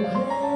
Oh,